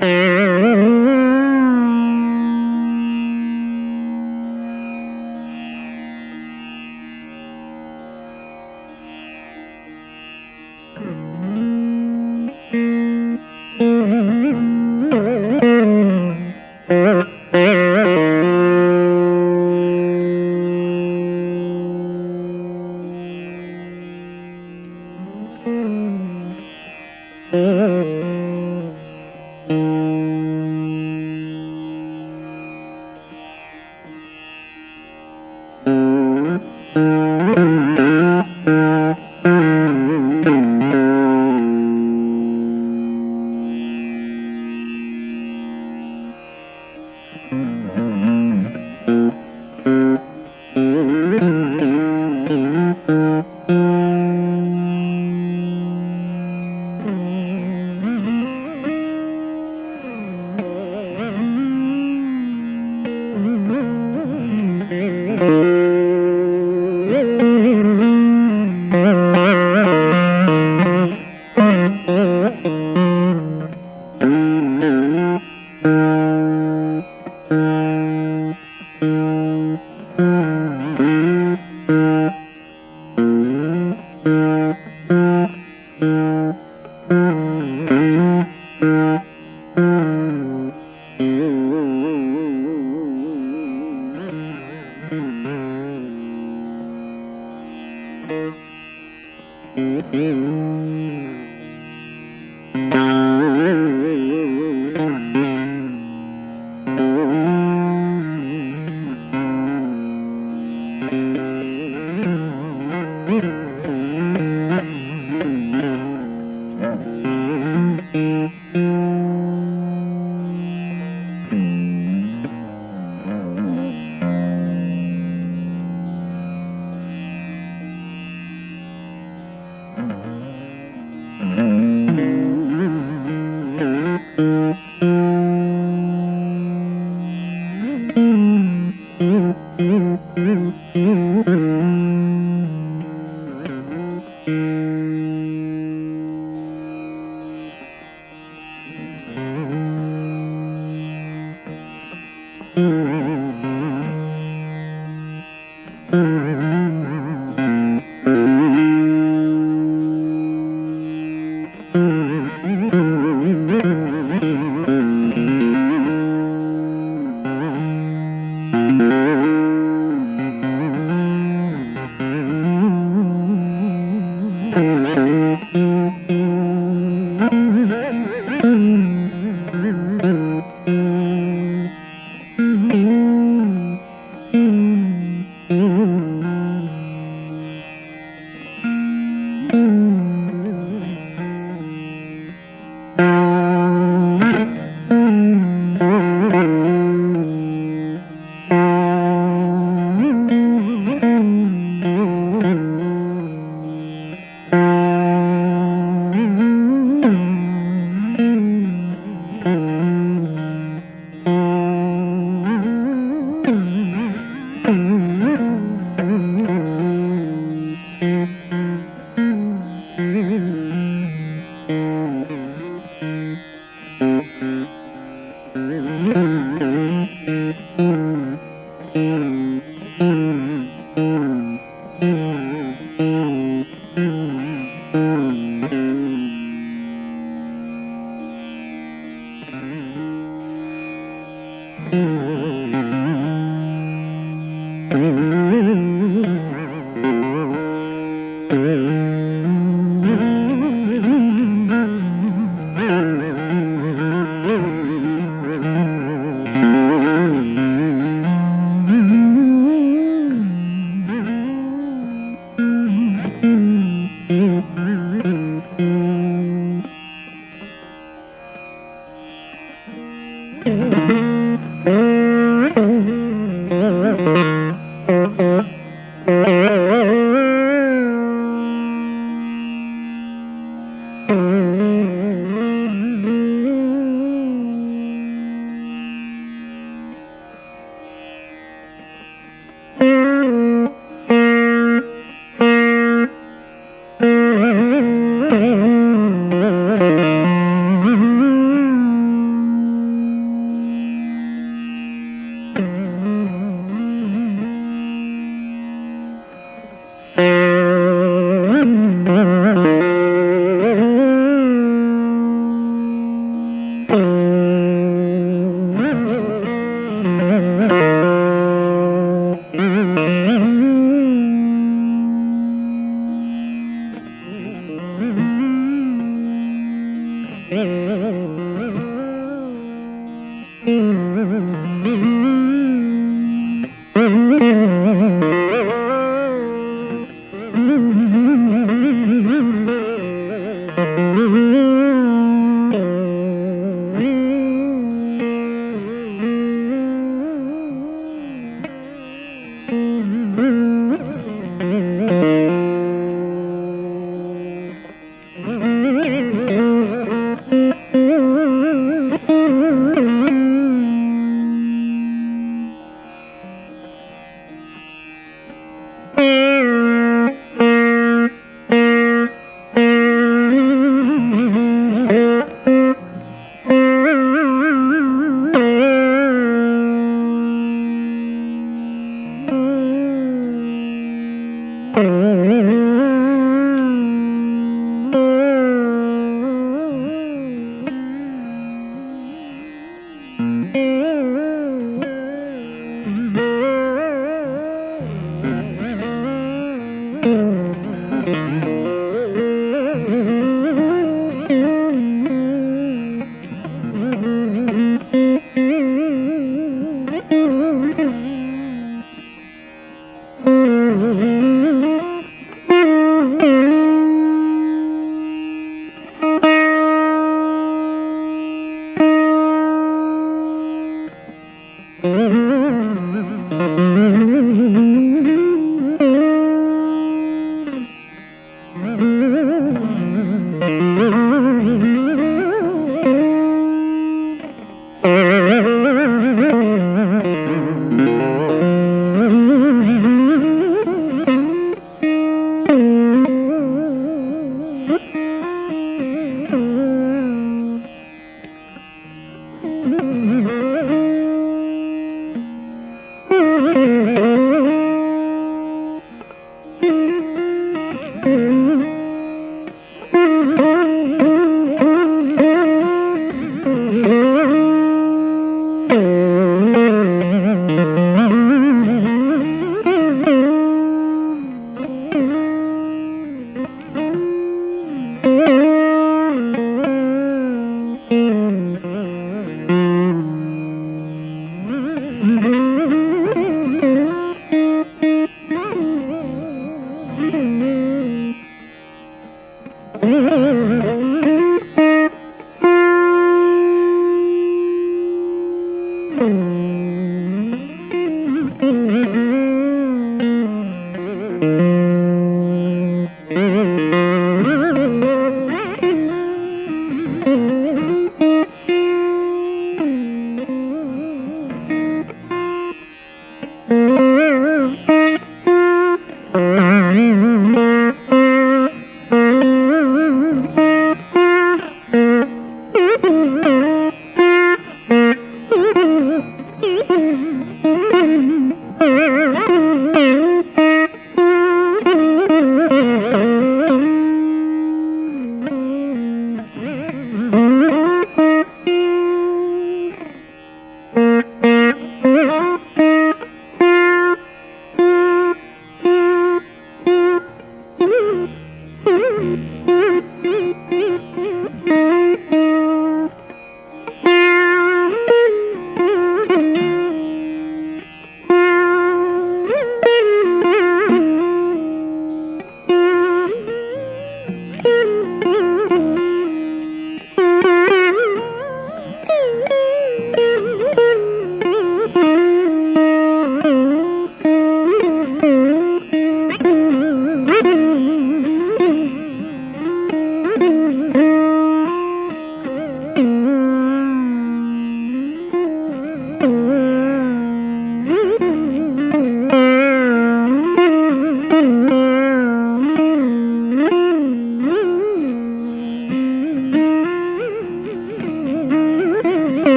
Mm-hmm. Mm-hmm.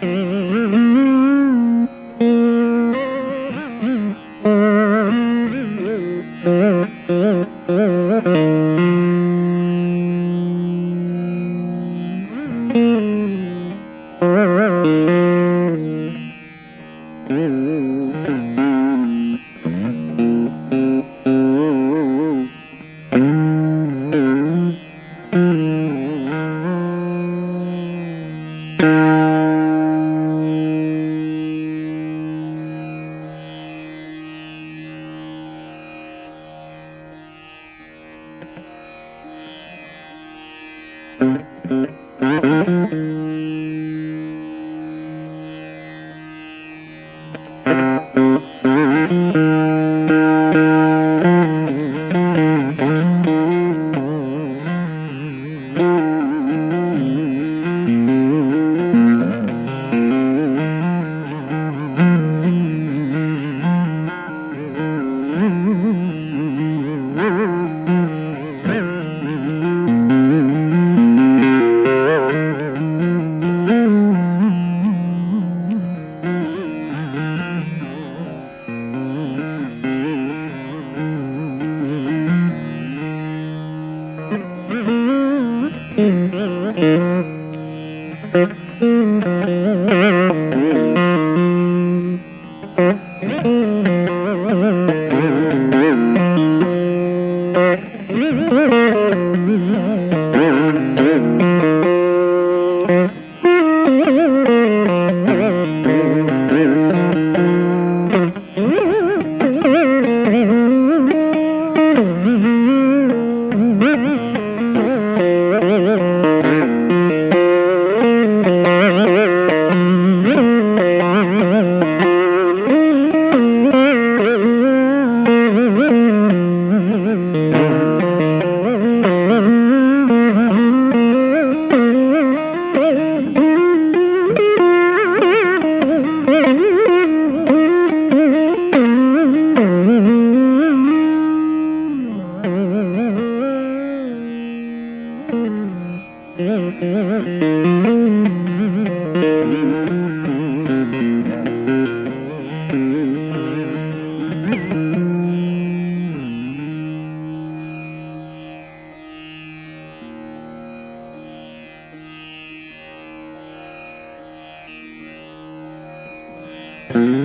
Mm-hmm. Mm-hmm.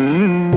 Mm-hmm.